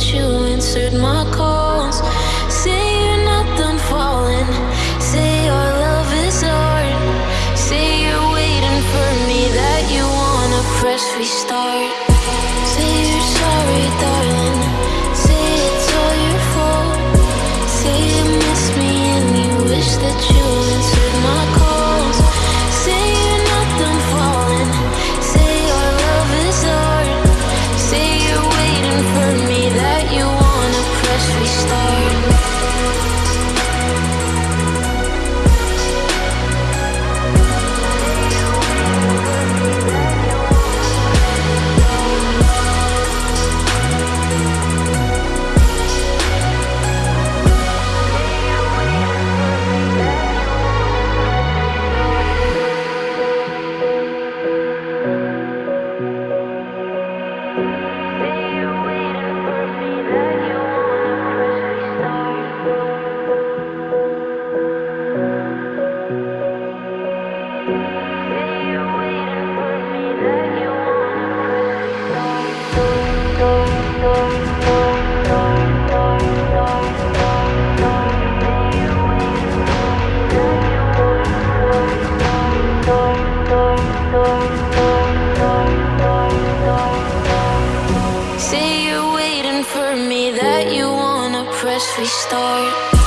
you answered my calls. Say you're not done falling. Say our love is art. Say you're waiting for me, that you wanna press restart. Say you're sorry, darling. Say it's all your fault. Say you miss me and you wish that you wanna press restart.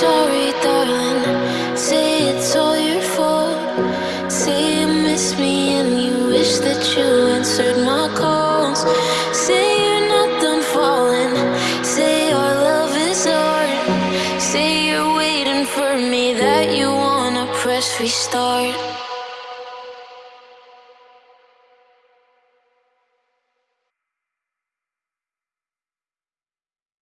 Sorry, darling. Say it's all your fault. Say you miss me and you wish that you answered my calls. Say you're not done falling. Say our love is art. Say you're waiting for me, that you wanna press restart.